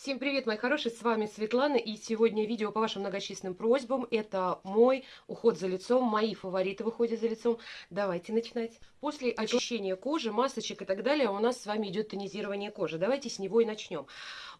Всем привет, мои хорошие, с вами Светлана, и сегодня видео по вашим многочисленным просьбам. Это мой уход за лицом, мои фавориты в уходе за лицом. Давайте начинать. После очищения кожи, масочек и так далее у нас с вами идет тонизирование кожи. Давайте с него и начнем.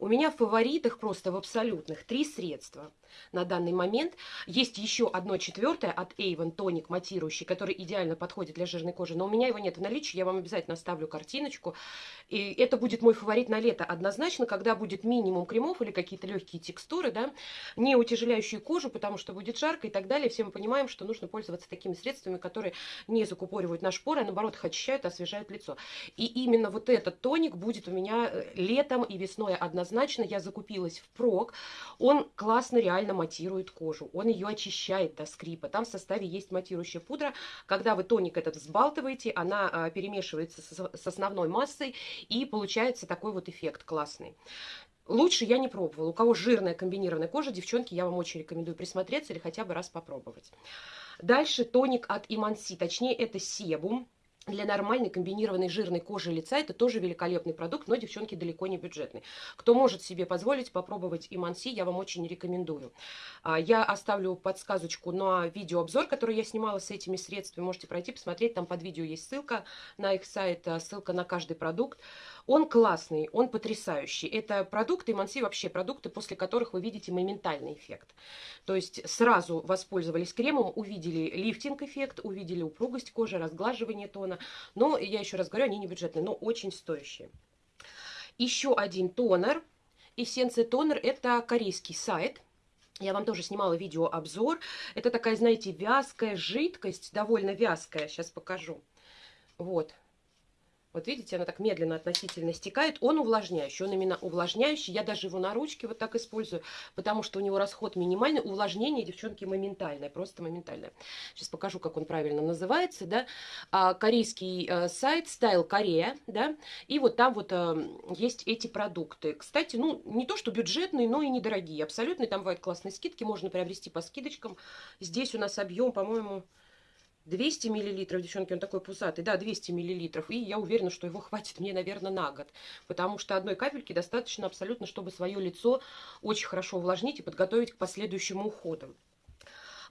У меня в фаворитах просто в абсолютных три средства на данный момент. Есть еще одно четвертое от Avon тоник матирующий, который идеально подходит для жирной кожи, но у меня его нет в наличии, я вам обязательно оставлю картиночку. И это будет мой фаворит на лето однозначно, когда будет минимум кремов или какие-то легкие текстуры, да, не утяжеляющие кожу, потому что будет жарко и так далее. Все мы понимаем, что нужно пользоваться такими средствами, которые не закупоривают наши поры, а наоборот их очищают, освежают лицо. И именно вот этот тоник будет у меня э, летом и весной однозначно я закупилась в прок. Он классно реально матирует кожу. Он ее очищает до скрипа. Там в составе есть матирующая пудра. Когда вы тоник этот взбалтываете, она а, перемешивается с основной массой. И получается такой вот эффект классный. Лучше я не пробовала. У кого жирная комбинированная кожа, девчонки, я вам очень рекомендую присмотреться или хотя бы раз попробовать. Дальше тоник от Иманси, точнее это себум для нормальной комбинированной жирной кожи лица это тоже великолепный продукт, но, девчонки, далеко не бюджетный. Кто может себе позволить попробовать Иманси, я вам очень рекомендую. А, я оставлю подсказочку на видеообзор, который я снимала с этими средствами. Можете пройти, посмотреть, там под видео есть ссылка на их сайт, а, ссылка на каждый продукт. Он классный, он потрясающий. Это продукты, Иманси вообще продукты, после которых вы видите моментальный эффект. То есть сразу воспользовались кремом, увидели лифтинг-эффект, увидели упругость кожи, разглаживание тона, но, я еще раз говорю, они не бюджетные, но очень стоящие. Еще один тонер. Эссенция тонер – это корейский сайт. Я вам тоже снимала видеообзор. Это такая, знаете, вязкая жидкость, довольно вязкая. Сейчас покажу. Вот, вот видите, она так медленно относительно стекает. Он увлажняющий, он именно увлажняющий. Я даже его на ручке вот так использую, потому что у него расход минимальный. Увлажнение, девчонки, моментальное, просто моментальное. Сейчас покажу, как он правильно называется, да. А, корейский а, сайт Style Korea, да. И вот там вот а, есть эти продукты. Кстати, ну, не то, что бюджетные, но и недорогие. Абсолютно, там бывают классные скидки, можно приобрести по скидочкам. Здесь у нас объем, по-моему... 200 миллилитров, девчонки, он такой пузатый, да, 200 миллилитров, и я уверена, что его хватит мне, наверное, на год, потому что одной капельки достаточно абсолютно, чтобы свое лицо очень хорошо увлажнить и подготовить к последующему уходу.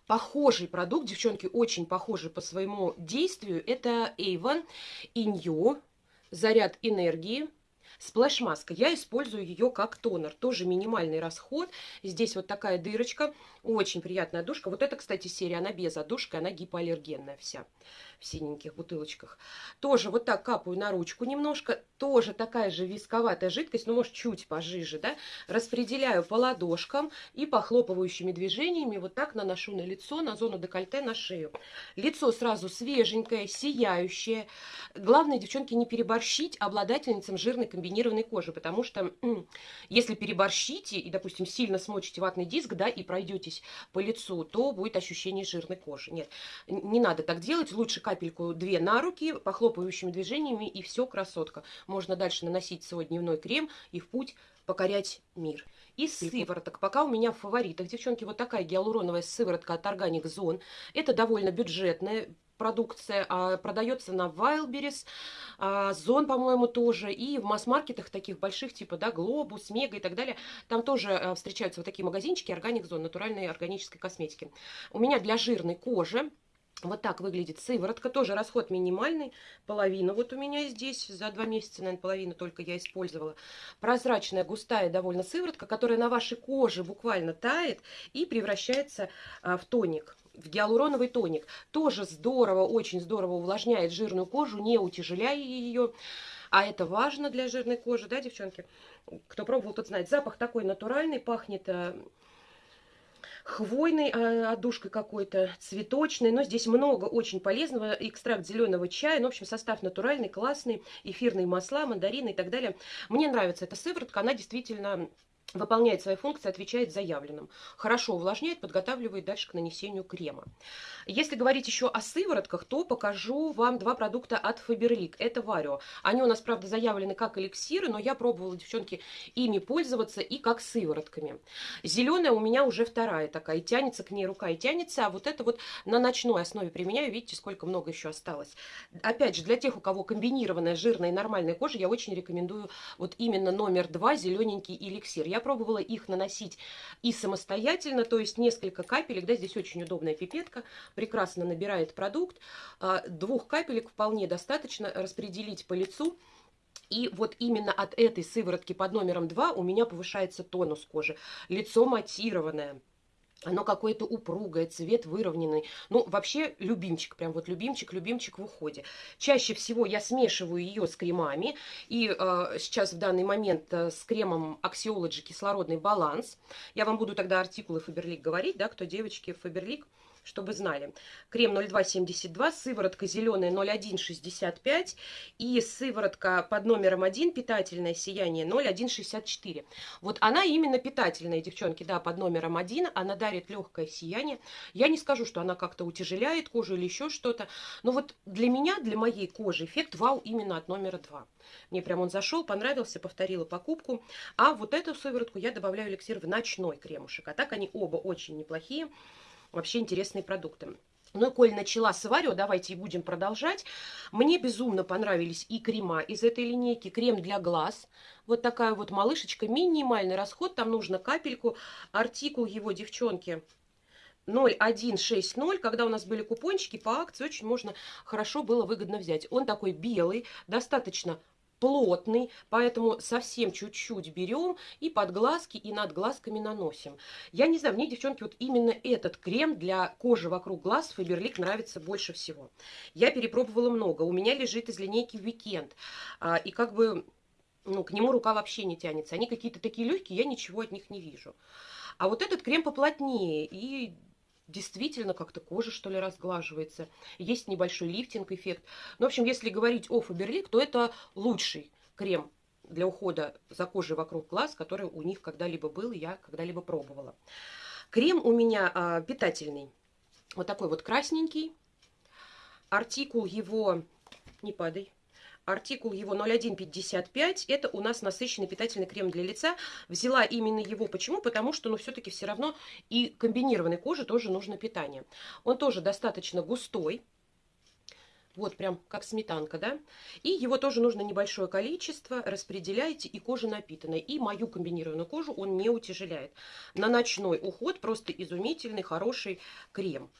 Похожий продукт, девчонки, очень похожий по своему действию, это Avon Inyo, заряд энергии, Сплэш-маска. Я использую ее как тонер. Тоже минимальный расход. Здесь вот такая дырочка. Очень приятная душка. Вот это, кстати, серия, она без одушки, она гипоаллергенная вся в синеньких бутылочках. Тоже вот так капаю на ручку немножко. Тоже такая же висковатая жидкость, но может чуть пожиже, да. Распределяю по ладошкам и похлопывающими движениями вот так наношу на лицо, на зону декольте, на шею. Лицо сразу свеженькое, сияющее. Главное, девчонки, не переборщить обладательницам жирной комбинированной кожи, потому что если переборщите и, допустим, сильно смочите ватный диск, да, и пройдетесь по лицу, то будет ощущение жирной кожи. Нет, не надо так делать. Лучше капельку две на руки, похлопывающими движениями, и все, красотка. Можно дальше наносить свой дневной крем и в путь покорять мир. Из сывороток, пока у меня в фаворитах, девчонки, вот такая гиалуроновая сыворотка от Organic Zone. Это довольно бюджетная продукция, а, продается на Wildberries, а, Зон, по-моему, тоже, и в масс-маркетах таких больших, типа, да, Глобус, Мега и так далее, там тоже а, встречаются вот такие магазинчики Organic Zone, натуральной органической косметики. У меня для жирной кожи вот так выглядит сыворотка, тоже расход минимальный, половина вот у меня здесь, за два месяца, наверное, половину только я использовала. Прозрачная, густая довольно сыворотка, которая на вашей коже буквально тает и превращается а, в тоник в гиалуроновый тоник. Тоже здорово, очень здорово увлажняет жирную кожу, не утяжеляя ее. А это важно для жирной кожи, да, девчонки? Кто пробовал, тот знает. Запах такой натуральный, пахнет э, хвойной а, отдушкой какой-то, цветочной. Но здесь много очень полезного. Экстракт зеленого чая. Ну, в общем, состав натуральный, классный. Эфирные масла, мандарины и так далее. Мне нравится эта сыворотка. Она действительно выполняет свои функции, отвечает заявленным. Хорошо увлажняет, подготавливает дальше к нанесению крема. Если говорить еще о сыворотках, то покажу вам два продукта от Faberlic. Это Варио. Они у нас, правда, заявлены как эликсиры, но я пробовала, девчонки, ими пользоваться и как сыворотками. Зеленая у меня уже вторая такая, и тянется к ней рука, и тянется. А вот это вот на ночной основе применяю. Видите, сколько много еще осталось. Опять же, для тех, у кого комбинированная жирная и нормальная кожа, я очень рекомендую вот именно номер два, зелененький эликсир. Я Я пробовала их наносить и самостоятельно, то есть несколько капелек, да, здесь очень удобная пипетка, прекрасно набирает продукт. А, двух капелек вполне достаточно распределить по лицу. И вот именно от этой сыворотки под номером 2 у меня повышается тонус кожи. Лицо матированное. Оно какое-то упругое, цвет выровненный. Ну, вообще, любимчик, прям вот любимчик, любимчик в уходе. Чаще всего я смешиваю ее с кремами. И э, сейчас в данный момент э, с кремом Axiology кислородный баланс. Я вам буду тогда артикулы Фаберлик говорить, да, кто девочки Фаберлик чтобы знали. Крем 0272, сыворотка зеленая 0165 и сыворотка под номером 1 питательное сияние 0164. Вот она именно питательная, девчонки, да, под номером 1. Она дарит легкое сияние. Я не скажу, что она как-то утяжеляет кожу или еще что-то. Но вот для меня, для моей кожи эффект вау именно от номера 2. Мне прям он зашел, понравился, повторила покупку. А вот эту сыворотку я добавляю эликсир в ночной кремушек. А так они оба очень неплохие вообще интересные продукты. Ну и коль начала с Варио, давайте и будем продолжать. Мне безумно понравились и крема из этой линейки. Крем для глаз. Вот такая вот малышечка. Минимальный расход. Там нужно капельку. Артикул его, девчонки, 0160, когда у нас были купончики по акции, очень можно хорошо было выгодно взять. Он такой белый, достаточно плотный, поэтому совсем чуть-чуть берем и под глазки, и над глазками наносим. Я не знаю, мне, девчонки, вот именно этот крем для кожи вокруг глаз Фаберлик нравится больше всего. Я перепробовала много, у меня лежит из линейки Weekend, а, и как бы ну, к нему рука вообще не тянется. Они какие-то такие легкие, я ничего от них не вижу. А вот этот крем поплотнее, и действительно как-то кожа, что ли, разглаживается. Есть небольшой лифтинг-эффект. Ну, в общем, если говорить о Фаберлик, то это лучший крем для ухода за кожей вокруг глаз, который у них когда-либо был, я когда-либо пробовала. Крем у меня а, питательный. Вот такой вот красненький. Артикул его... Не падай. Артикул его 0155. Это у нас насыщенный питательный крем для лица. Взяла именно его. Почему? Потому что, ну, все-таки все равно и комбинированной коже тоже нужно питание. Он тоже достаточно густой. Вот прям как сметанка, да? И его тоже нужно небольшое количество, распределяйте, и кожа напитанная. И мою комбинированную кожу он не утяжеляет. На ночной уход просто изумительный, хороший крем.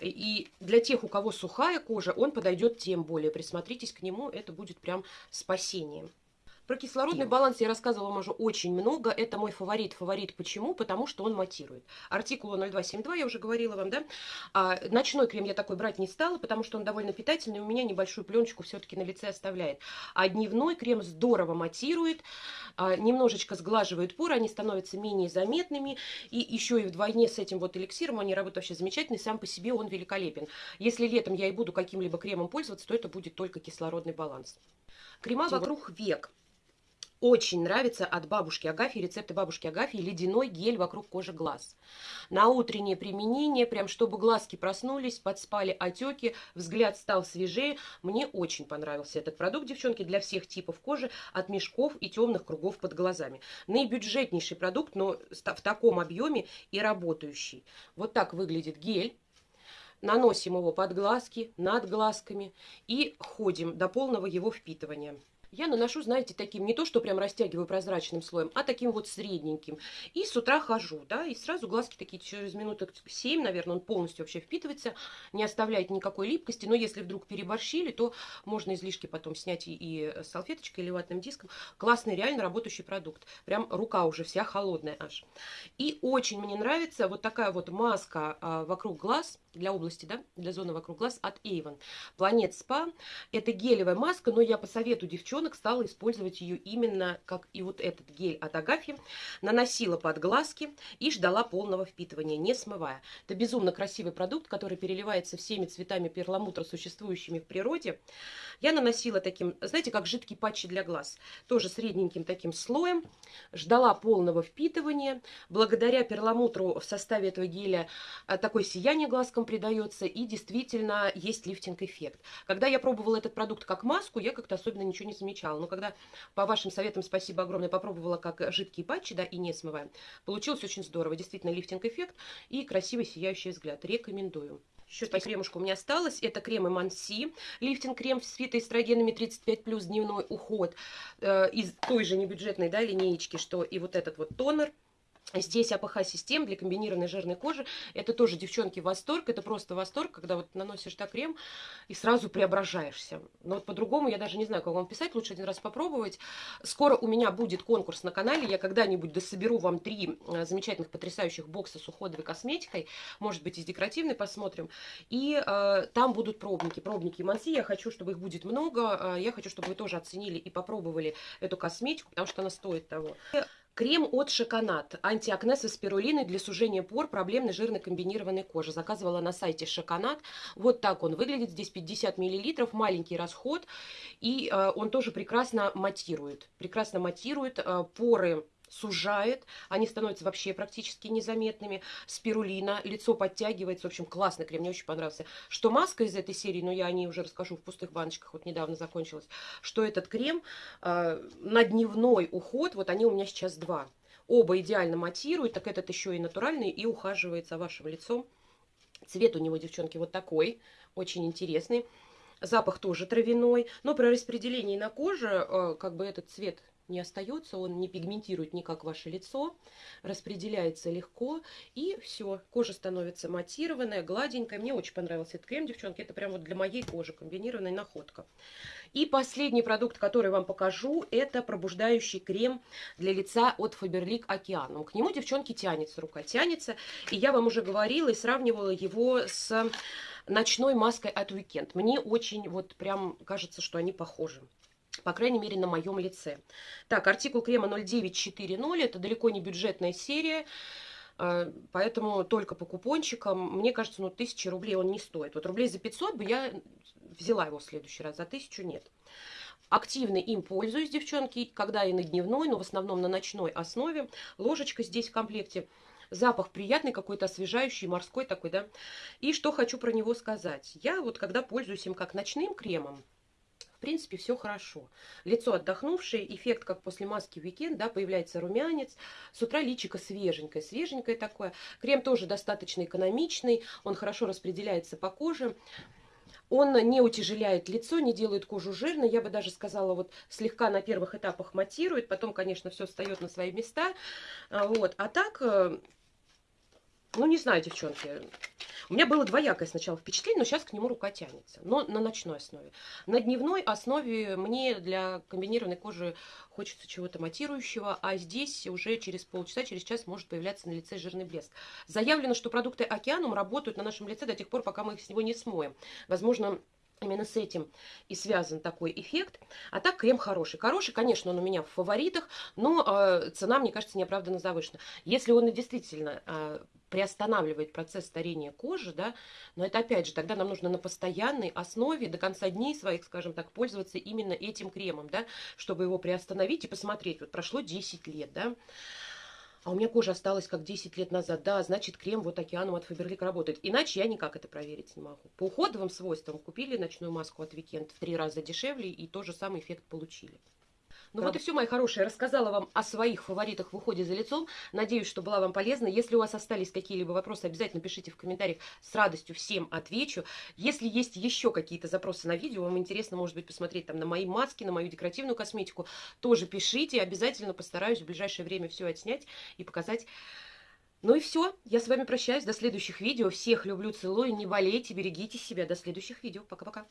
И для тех, у кого сухая кожа, он подойдет тем более. Присмотритесь к нему, это будет прям спасением. Про кислородный баланс я рассказывала вам уже очень много. Это мой фаворит. Фаворит почему? Потому что он матирует. Артикул 0272, я уже говорила вам, да? А, ночной крем я такой брать не стала, потому что он довольно питательный. У меня небольшую пленочку все-таки на лице оставляет. А дневной крем здорово матирует, а, немножечко сглаживает поры, они становятся менее заметными. И еще и вдвойне с этим вот эликсиром они работают вообще замечательно. И сам по себе он великолепен. Если летом я и буду каким-либо кремом пользоваться, то это будет только кислородный баланс. Крема вокруг век очень нравится от бабушки Агафьи, рецепты бабушки Агафьи, ледяной гель вокруг кожи глаз. На утреннее применение, прям чтобы глазки проснулись, подспали отеки, взгляд стал свежее. Мне очень понравился этот продукт, девчонки, для всех типов кожи, от мешков и темных кругов под глазами. Наибюджетнейший продукт, но в таком объеме и работающий. Вот так выглядит гель. Наносим его под глазки, над глазками и ходим до полного его впитывания я наношу, знаете, таким, не то, что прям растягиваю прозрачным слоем, а таким вот средненьким. И с утра хожу, да, и сразу глазки такие через минуток 7, наверное, он полностью вообще впитывается, не оставляет никакой липкости, но если вдруг переборщили, то можно излишки потом снять и, и салфеточкой или ватным диском. Классный, реально работающий продукт. Прям рука уже вся холодная аж. И очень мне нравится вот такая вот маска а, вокруг глаз, для области, да, для зоны вокруг глаз от Avon. Планет Спа. Это гелевая маска, но я по совету девчонок стала использовать ее именно как и вот этот гель от Агафьи. Наносила под глазки и ждала полного впитывания, не смывая. Это безумно красивый продукт, который переливается всеми цветами перламутра, существующими в природе. Я наносила таким, знаете, как жидкий патчи для глаз. Тоже средненьким таким слоем. Ждала полного впитывания. Благодаря перламутру в составе этого геля а, такое сияние глазкам девушкам придается, и действительно есть лифтинг-эффект. Когда я пробовала этот продукт как маску, я как-то особенно ничего не замечала. Но когда по вашим советам, спасибо огромное, попробовала как жидкие патчи, да, и не смываем, получилось очень здорово. Действительно лифтинг-эффект и красивый сияющий взгляд. Рекомендую. Еще по кремушку у меня осталось. Это крем Эманси. Лифтинг-крем с фитоэстрогенами 35+, дневной уход. Э, из той же небюджетной да, линеечки, что и вот этот вот тонер. Здесь АПХ-систем для комбинированной жирной кожи. Это тоже, девчонки, восторг. Это просто восторг, когда вот наносишь так крем и сразу преображаешься. Но вот по-другому я даже не знаю, как вам писать. Лучше один раз попробовать. Скоро у меня будет конкурс на канале. Я когда-нибудь дособеру вам три э, замечательных, потрясающих бокса с уходовой косметикой. Может быть, из декоративной посмотрим. И э, там будут пробники. Пробники Манси. Я хочу, чтобы их будет много. Э, я хочу, чтобы вы тоже оценили и попробовали эту косметику, потому что она стоит того. Крем от Шоконат. Антиакне со спирулиной для сужения пор проблемной жирной комбинированной кожи. Заказывала на сайте Шоконат. Вот так он выглядит. Здесь 50 мл, маленький расход. И э, он тоже прекрасно матирует. Прекрасно матирует э, поры сужает, они становятся вообще практически незаметными. Спирулина, лицо подтягивается, в общем, классный крем, мне очень понравился. Что маска из этой серии, но я о ней уже расскажу в пустых баночках, вот недавно закончилась, что этот крем э, на дневной уход, вот они у меня сейчас два. Оба идеально матируют, так этот еще и натуральный, и ухаживает за вашим лицом. Цвет у него, девчонки, вот такой, очень интересный. Запах тоже травяной, но при распределении на коже, э, как бы этот цвет не остается, он не пигментирует никак ваше лицо, распределяется легко, и все, кожа становится матированная, гладенькая. Мне очень понравился этот крем, девчонки, это прям вот для моей кожи комбинированная находка. И последний продукт, который вам покажу, это пробуждающий крем для лица от Faberlic Океаном. К нему, девчонки, тянется рука, тянется, и я вам уже говорила и сравнивала его с ночной маской от Weekend. Мне очень вот прям кажется, что они похожи по крайней мере, на моем лице. Так, артикул крема 0940, это далеко не бюджетная серия, а, поэтому только по купончикам, мне кажется, ну, 1000 рублей он не стоит. Вот рублей за 500 бы я взяла его в следующий раз, за 1000 нет. Активно им пользуюсь, девчонки, когда и на дневной, но в основном на ночной основе. Ложечка здесь в комплекте. Запах приятный, какой-то освежающий, морской такой, да. И что хочу про него сказать. Я вот когда пользуюсь им как ночным кремом, принципе, все хорошо. Лицо отдохнувшее, эффект, как после маски уикенд, да, появляется румянец. С утра личико свеженькое, свеженькое такое. Крем тоже достаточно экономичный, он хорошо распределяется по коже. Он не утяжеляет лицо, не делает кожу жирной. Я бы даже сказала, вот слегка на первых этапах матирует. Потом, конечно, все встает на свои места. А, вот. А так, э, ну, не знаю, девчонки. У меня было двоякое сначала впечатление, но сейчас к нему рука тянется. Но на ночной основе. На дневной основе мне для комбинированной кожи хочется чего-то матирующего, а здесь уже через полчаса, через час может появляться на лице жирный блеск. Заявлено, что продукты Океанум работают на нашем лице до тех пор, пока мы их с него не смоем. Возможно, Именно с этим и связан такой эффект. А так крем хороший. Хороший, конечно, он у меня в фаворитах, но э, цена, мне кажется, неоправданно завышена. Если он действительно э, приостанавливает процесс старения кожи, да, но это опять же, тогда нам нужно на постоянной основе до конца дней своих, скажем так, пользоваться именно этим кремом, да, чтобы его приостановить и посмотреть. Вот прошло 10 лет, да, а у меня кожа осталась как 10 лет назад. Да, значит, крем вот океаном от Фаберлик работает. Иначе я никак это проверить не могу. По уходовым свойствам купили ночную маску от Weekend в три раза дешевле и тот же самый эффект получили. Ну да. вот и все, мои хорошие. Рассказала вам о своих фаворитах в уходе за лицом. Надеюсь, что была вам полезна. Если у вас остались какие-либо вопросы, обязательно пишите в комментариях. С радостью всем отвечу. Если есть еще какие-то запросы на видео, вам интересно, может быть, посмотреть там на мои маски, на мою декоративную косметику, тоже пишите. Обязательно постараюсь в ближайшее время все отснять и показать. Ну и все. Я с вами прощаюсь. До следующих видео. Всех люблю, целую. Не болейте, берегите себя. До следующих видео. Пока-пока.